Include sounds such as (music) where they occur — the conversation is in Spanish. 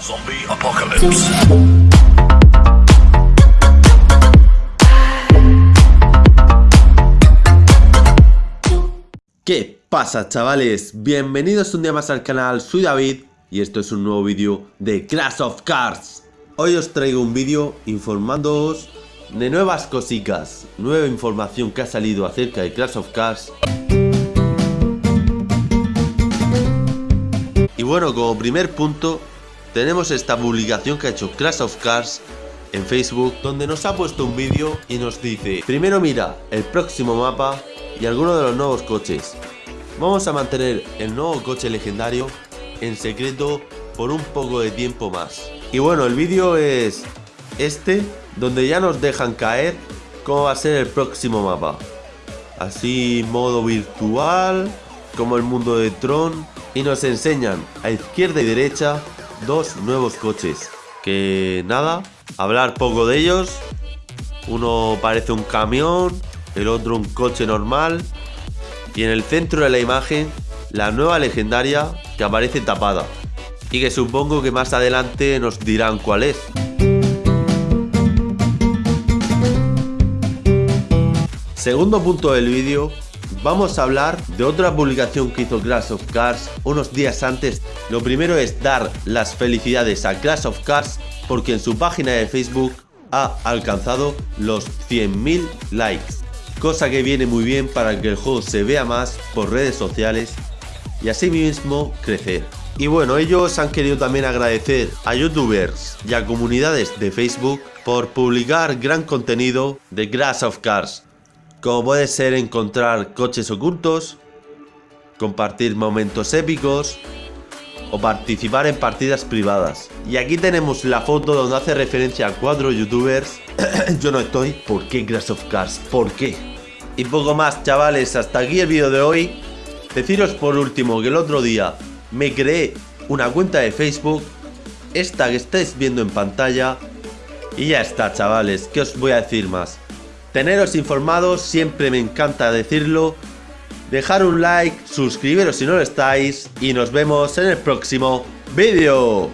Zombie Apocalypse. ¿Qué pasa chavales? Bienvenidos un día más al canal, soy David y esto es un nuevo vídeo de Crash of Cars. Hoy os traigo un vídeo informándoos de nuevas cositas, nueva información que ha salido acerca de Crash of Cars. Y bueno, como primer punto, tenemos esta publicación que ha hecho Crash of Cars en Facebook, donde nos ha puesto un vídeo y nos dice Primero mira el próximo mapa y algunos de los nuevos coches. Vamos a mantener el nuevo coche legendario en secreto por un poco de tiempo más. Y bueno, el vídeo es este, donde ya nos dejan caer cómo va a ser el próximo mapa. Así modo virtual, como el mundo de Tron. Y nos enseñan a izquierda y derecha dos nuevos coches. Que nada, hablar poco de ellos. Uno parece un camión, el otro un coche normal. Y en el centro de la imagen, la nueva legendaria que aparece tapada. Y que supongo que más adelante nos dirán cuál es. Segundo punto del vídeo, vamos a hablar de otra publicación que hizo Crash of Cars unos días antes. Lo primero es dar las felicidades a Crash of Cars porque en su página de Facebook ha alcanzado los 100.000 likes. Cosa que viene muy bien para que el juego se vea más por redes sociales y así mismo crecer. Y bueno, ellos han querido también agradecer a youtubers y a comunidades de Facebook por publicar gran contenido de Crash of Cars como puede ser encontrar coches ocultos, compartir momentos épicos o participar en partidas privadas. Y aquí tenemos la foto donde hace referencia a cuatro youtubers. (coughs) Yo no estoy. ¿Por qué Crash of Cars? ¿Por qué? Y poco más chavales, hasta aquí el vídeo de hoy. Deciros por último que el otro día me creé una cuenta de Facebook, esta que estáis viendo en pantalla. Y ya está chavales, ¿qué os voy a decir más? Teneros informados, siempre me encanta decirlo. Dejar un like, suscribiros si no lo estáis y nos vemos en el próximo vídeo.